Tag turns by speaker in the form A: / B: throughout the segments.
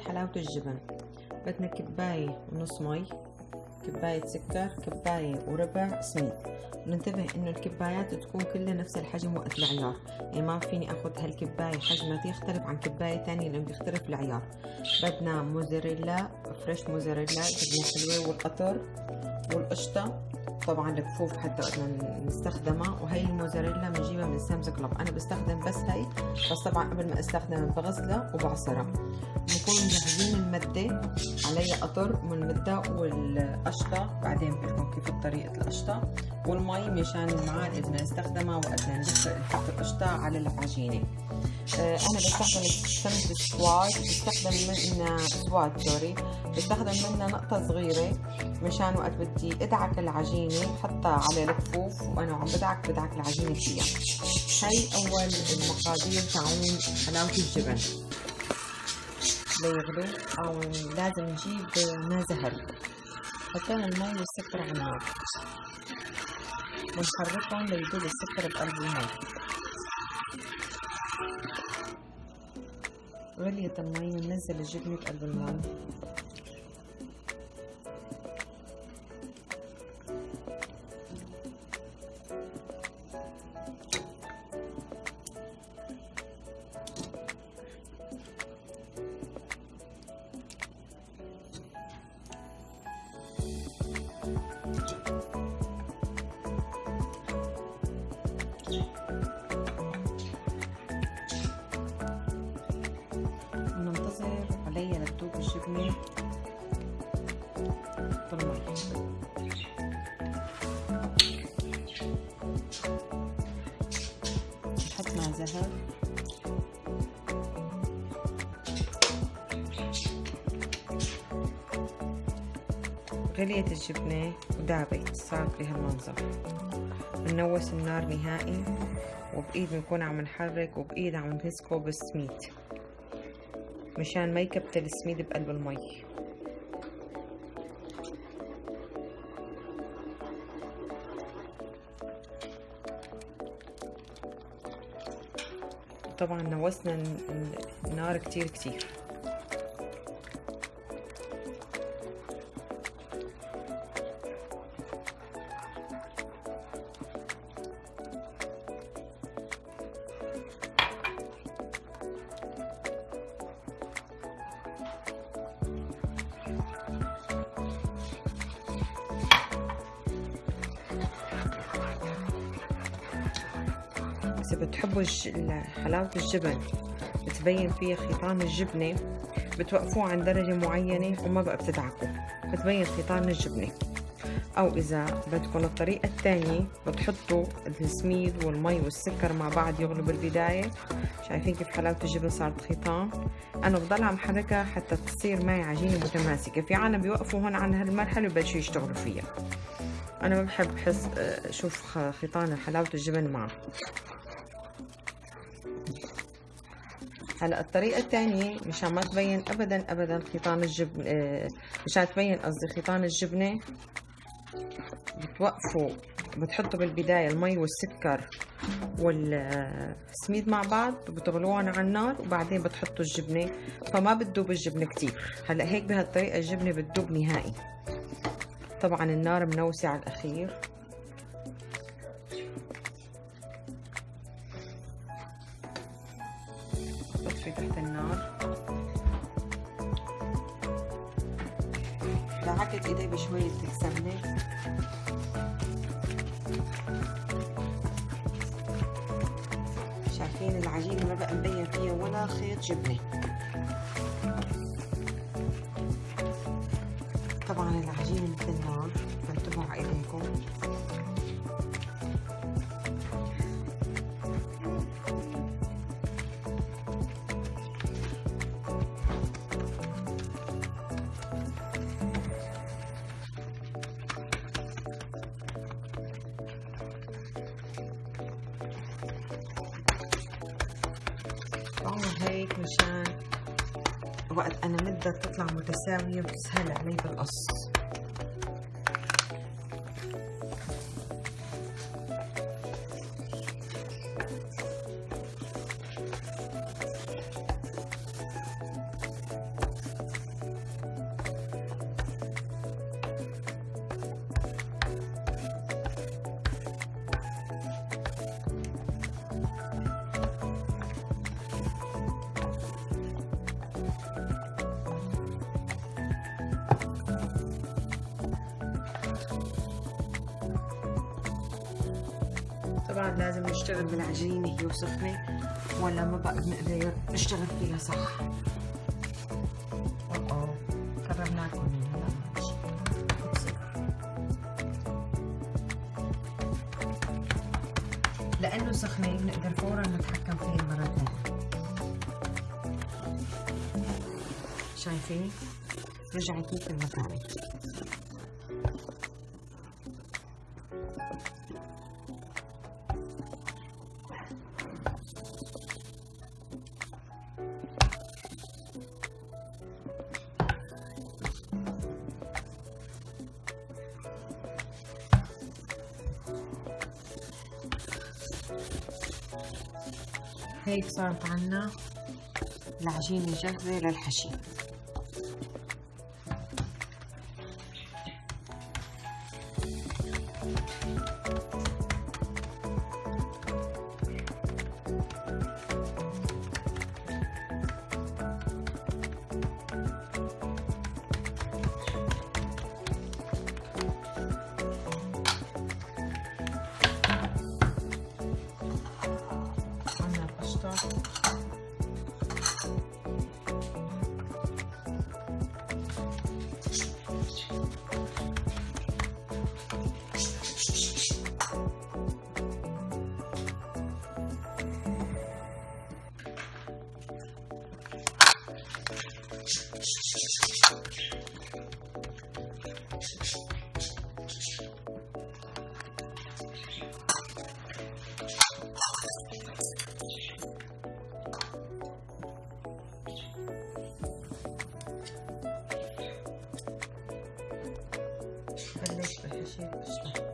A: حلاوة الجبن. بدنا كباية ونص مي كباية سكر كباية وربع سميد. ننتبه إنه الكبايات تكون كلها نفس الحجم وقت العيار. يعني ما فيني أخذ هالكباية حجمها يختلف عن كباية تانية لأنه بيختلف العيار. بدنا موزاريلا fresh موزاريلا جبنة حلوة والقطر والقشطة. طبعا الكفوف حتى بدنا نستخدمها وهي الموزاريلا بنجيبها من Sam's Club. أنا بستخدم بس هي بس طبعا قبل ما استخدمها بغسلها وبعصرها. بنكون مجهزين المدة علي قطر من المدة والقشطة. بعدين بقول كيف طريقة القشطة. والمي مشان المعالق بدنا نستخدمها وقت نحط القشطة على العجينة. آه أنا بستخدم سمنة السواد بستخدم منها سواد سوري. بستخدم منها نقطة صغيرة مشان وقت بدي أدعك العجينة بحطها على الكفوف وأنا عم بدعك بدعك العجينة فيها. هاي أول المقادير تاعون حلاوة الجبن. ليغلو أو لازم نجيب ماء زهر حطينا المي والسكر على النار. ونحركهم ليدوب السكر بقلب المي غليت المي وننزل الجبنة بقلب المي علي لتدوب الجبنة بالمي نحط مع زهر. غليت الجبنة ودابت صارت بهالمنظر بنوس النار نهائي وبإيد بنكون عم نحرك وبإيد عم نمسكه بالسميد مشان ما يكبتل السميد بقلب المي. طبعا نوسنا النار كتير كتير. إذا بتحبوا حلاوة الجبن. بتبين فيها خيطان الجبنة. بتوقفوه عند درجة معينة وما بقى بتدعكوا. بتبين خيطان الجبنة. أو إذا بدكم الطريقة الثانية بتحطوا السميد والمي والسكر مع بعض يغلوا بالبداية. شايفين كيف حلاوة الجبن صارت خيطان. أنا بضل عم حركها حتى تصير معي عجينة متماسكة. في عالم بيوقفوا هون عن هالمرحلة وبلشوا يشتغلوا فيها. أنا ما بحب حس أشوف خيطان حلاوة الجبن معه. هلا الطريقة الثانية مشان ما تبين ابدا ابدا خيطان الجبن آه مشان تبين قصدي خيطان الجبنة بتوقفوا بتحطوا بالبداية المي والسكر والسميد مع بعض وبتغلوهم على النار وبعدين بتحطوا الجبنة فما بتدوب الجبنة كتير. هلا هيك بهالطريقة الجبنة بتدوب نهائي. طبعا النار منوسة على الأخير. بطفي تحت النار. دعكت ايدي بشوية سمنة. شايفين العجينة ما بقى مبين فيها ولا خيط جبنة. طبعا العجينة مثل النار فانتبهوا على ايديكم وقت أنا مدة تطلع متساوية وتسهل علي بالقص. طبعا لازم نشتغل بالعجينة هي وسخنة ولا ما بقى بنقدر نشتغل فيها صح. لأنه سخنة بنقدر فورا نتحكم فيها مرة ثانية شايفين؟ رجعت مثل ما كانت هيك صارت عنا العجينة جاهزة للحشي circus.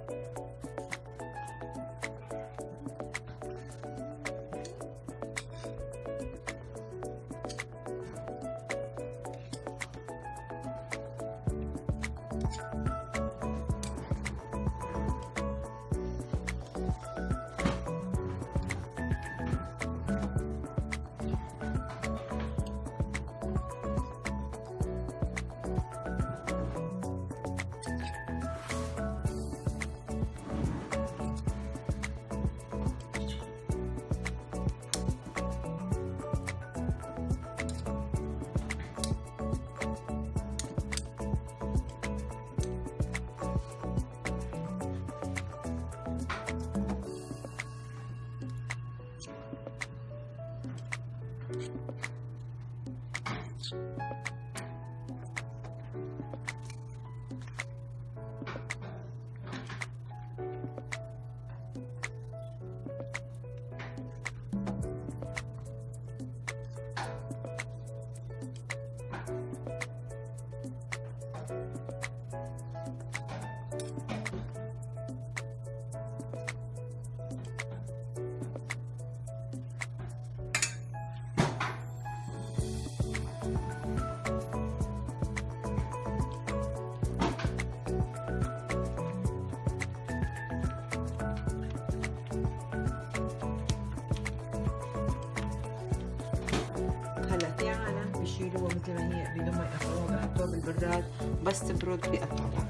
A: بيشيلوها مثل ما هي بدون يقطعوها بحطوها بالبراد بس تبرد بيقطعوها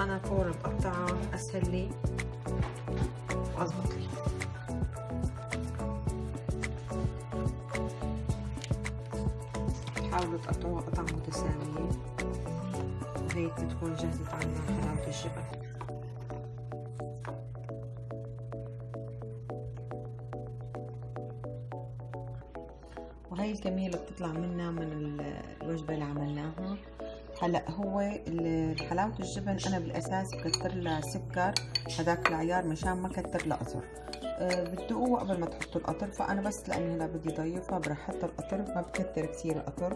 A: أنا فورا بقطعها اسهل لي واضبط لي. حاولوا تقطعوها قطع متساوية. وهيك بتكون جهزت عنا حلاوة الجبن بتطلع منا من الوجبة اللي عملناها. هلا هو حلاوة الجبن أنا بالأساس بكتر لها سكر هذاك العيار مشان ما كتر لها قطر. أه بتدوقوه قبل ما تحطوا القطر فأنا بس لأني هلا بدي ضيفها برح أحط القطر ما بكتر كثير القطر.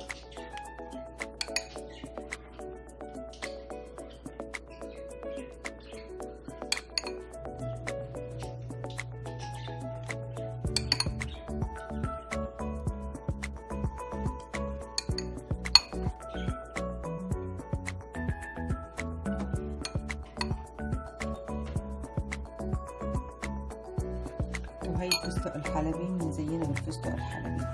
A: وهي الفستق الحلبي بنزينها بالفستق الحلبي.